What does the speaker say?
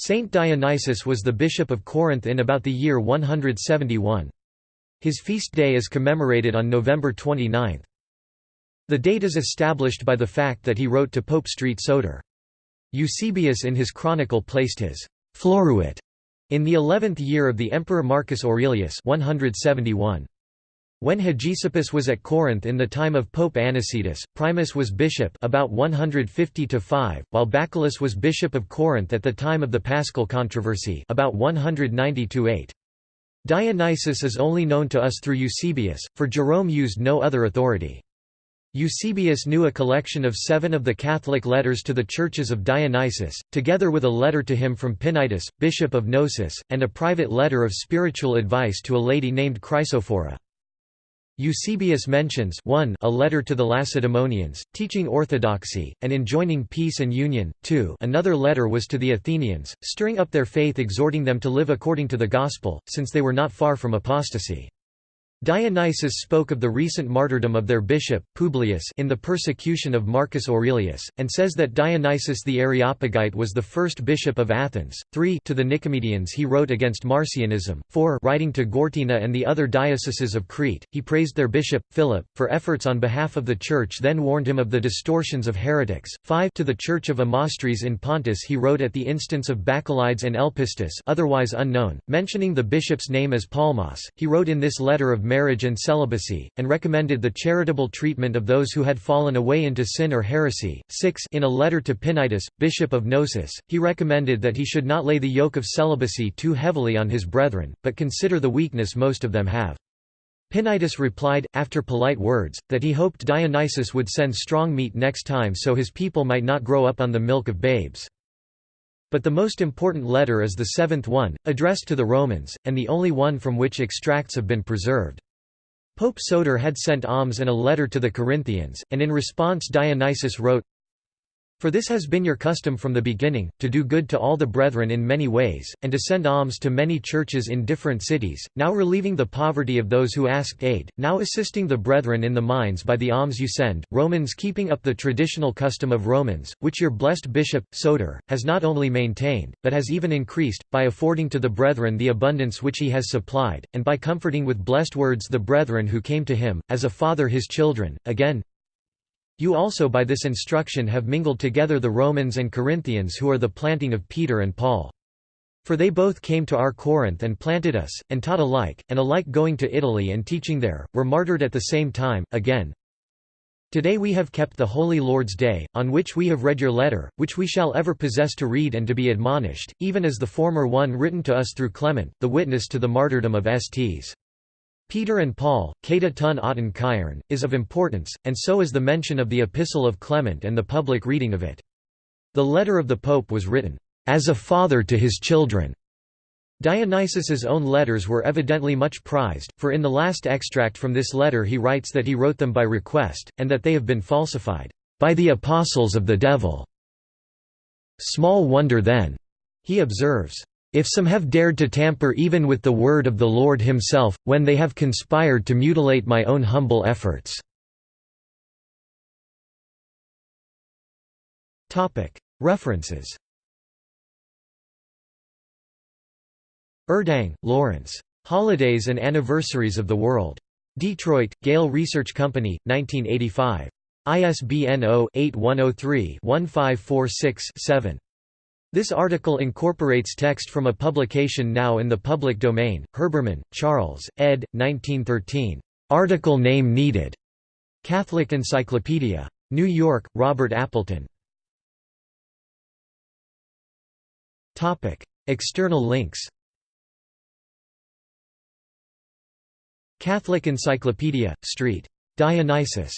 Saint Dionysius was the bishop of Corinth in about the year 171. His feast day is commemorated on November 29. The date is established by the fact that he wrote to Pope Street Soter. Eusebius in his chronicle placed his «floruit» in the eleventh year of the Emperor Marcus Aurelius 171. When Hegesippus was at Corinth in the time of Pope Anicetus, Primus was bishop about 150 to 5, while Bacchyllus was bishop of Corinth at the time of the Paschal controversy about 190 to 8. Dionysius is only known to us through Eusebius, for Jerome used no other authority. Eusebius knew a collection of seven of the Catholic letters to the churches of Dionysius, together with a letter to him from Pinytus, bishop of Gnossus, and a private letter of spiritual advice to a lady named Chrysophora. Eusebius mentions 1 a letter to the Lacedaemonians, teaching orthodoxy, and enjoining peace and union, 2 another letter was to the Athenians, stirring up their faith exhorting them to live according to the gospel, since they were not far from apostasy. Dionysius spoke of the recent martyrdom of their bishop, Publius in the persecution of Marcus Aurelius, and says that Dionysius the Areopagite was the first bishop of Athens. 3 To the Nicomedians he wrote against Marcionism. 4 Writing to Gortyna and the other dioceses of Crete, he praised their bishop, Philip, for efforts on behalf of the Church then warned him of the distortions of heretics. 5 To the Church of Amastris in Pontus he wrote at the instance of Bacchylides and Elpistus otherwise unknown, mentioning the bishop's name as Palmas. He wrote in this letter of marriage and celibacy, and recommended the charitable treatment of those who had fallen away into sin or heresy. 6 In a letter to Pinytus, bishop of Gnossus, he recommended that he should not lay the yoke of celibacy too heavily on his brethren, but consider the weakness most of them have. Pinytus replied, after polite words, that he hoped Dionysius would send strong meat next time so his people might not grow up on the milk of babes. But the most important letter is the seventh one, addressed to the Romans, and the only one from which extracts have been preserved. Pope Soter had sent alms and a letter to the Corinthians, and in response Dionysius wrote, for this has been your custom from the beginning, to do good to all the brethren in many ways, and to send alms to many churches in different cities, now relieving the poverty of those who asked aid, now assisting the brethren in the mines by the alms you send, Romans keeping up the traditional custom of Romans, which your blessed bishop, Soter, has not only maintained, but has even increased, by affording to the brethren the abundance which he has supplied, and by comforting with blessed words the brethren who came to him, as a father his children. Again, you also by this instruction have mingled together the Romans and Corinthians who are the planting of Peter and Paul. For they both came to our Corinth and planted us, and taught alike, and alike going to Italy and teaching there, were martyred at the same time. Again, Today we have kept the Holy Lord's Day, on which we have read your letter, which we shall ever possess to read and to be admonished, even as the former one written to us through Clement, the witness to the martyrdom of Sts. Peter and Paul, Kata tun auten Chiron, is of importance, and so is the mention of the Epistle of Clement and the public reading of it. The letter of the Pope was written, "...as a father to his children." Dionysius's own letters were evidently much prized, for in the last extract from this letter he writes that he wrote them by request, and that they have been falsified, "...by the apostles of the devil." Small wonder then, he observes, if some have dared to tamper even with the word of the Lord himself, when they have conspired to mutilate my own humble efforts." References Urdang, Laurence. Holidays and Anniversaries of the World. Detroit, Gale Research Company, 1985. ISBN 0-8103-1546-7. This article incorporates text from a publication now in the public domain, Herbermann, Charles, ed. 1913. Article name needed. Catholic Encyclopedia. New York, Robert Appleton. External links Catholic Encyclopedia, St. Dionysius